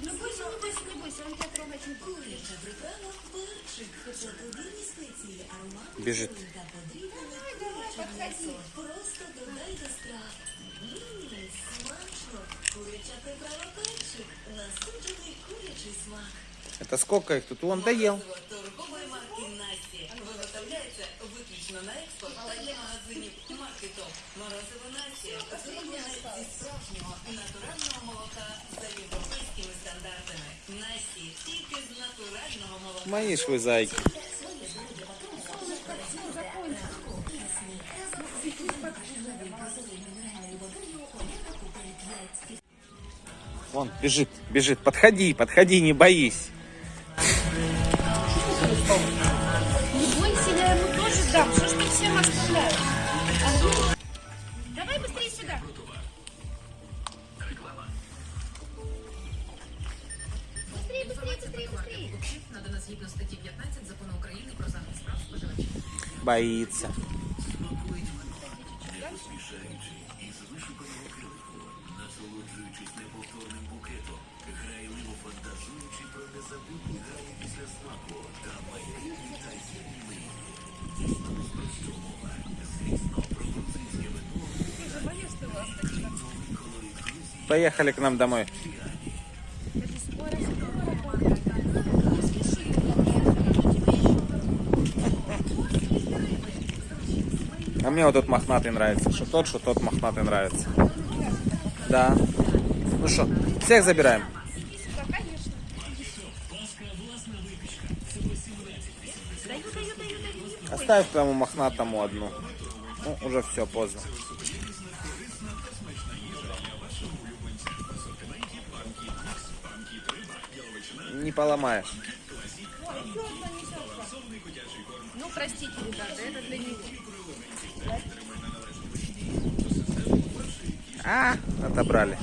Не бойся, не бойся, не бойся, он тебя трогать не будет. Бежит. Давай, давай, подходи. Просто додай до смак. Это сколько их тут? Он доел. маркету. Морозиво Насті зроблене зі справжнього натурального молока за європейськими стандартами. Насті тільки з натурального молока. Мои ж вы зайки. Вон, бежит, бежит. Подходи, подходи, не боись. Не бойся, я ему тоже дам. Что ж ты всем оставляешь? Быстрее, быстрее, быстрее, быстрее. надана згідно статті 15 закону України про захист прав споживачів. Боится. Поехали к нам домой. А мне вот тот мохнатый нравится. Что тот, что тот мохнатый нравится. Да. Ну что, всех забираем? Оставь тому мохнатому одну. Ну, уже все, поздно. Не поломаешь. Ну, простите, ребята, это для него. А, отобрали.